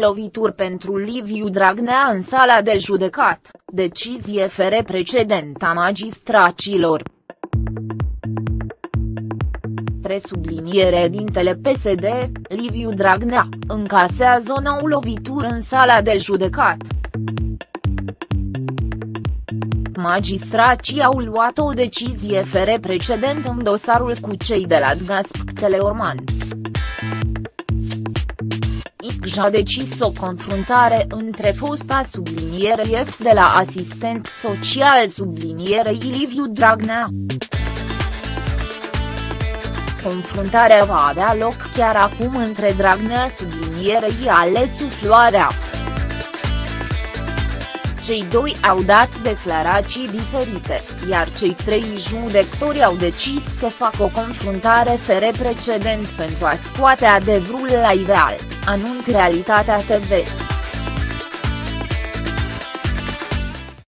Lovituri pentru Liviu Dragnea în sala de judecat, decizie fere precedent a magistracilor. Presubliniere dintele PSD, Liviu Dragnea, încasează o nouă lovitură în sala de judecat. Magistracii au luat o decizie fere precedent în dosarul cu cei de la DGASP Teleorman. ICJ a decis o confruntare între fosta sublinierei F de la asistent social sublinierei Liviu Dragnea. Confruntarea va avea loc chiar acum între Dragnea sublinierei Alesu Floarea. Cei doi au dat declarații diferite, iar cei trei judecători au decis să facă o confruntare fere precedent pentru a scoate adevărul la iveal, anunț Realitatea TV.